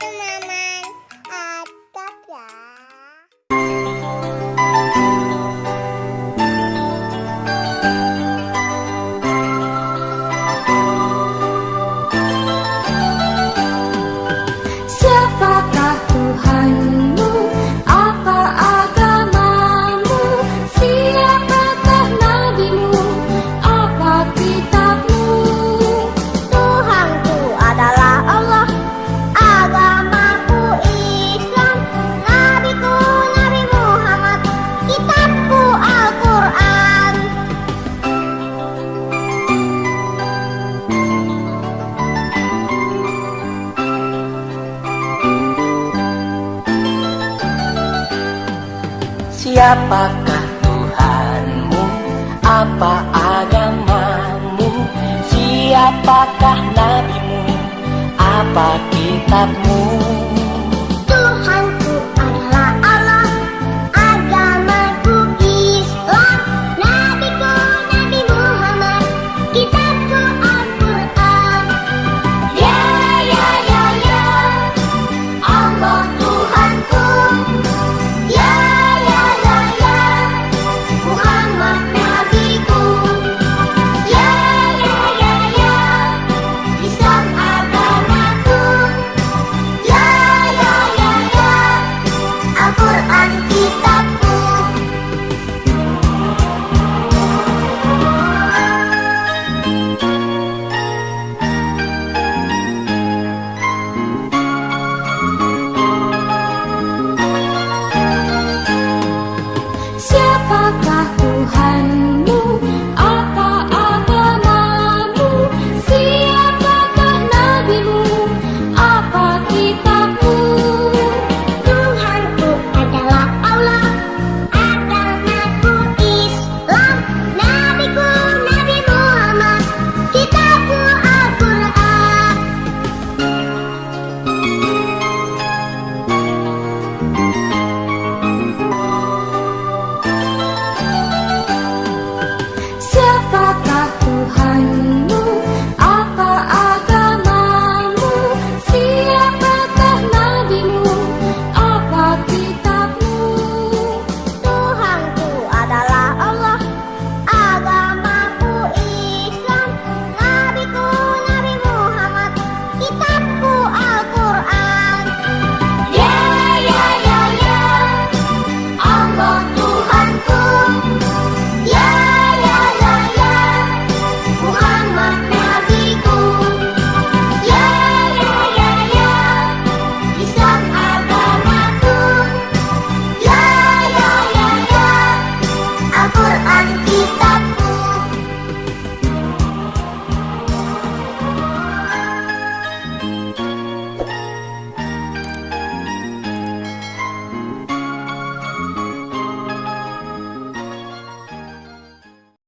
Bye. Siapakah Tuhanmu? Apa agamamu? Siapakah nabimu? Apa kitabmu?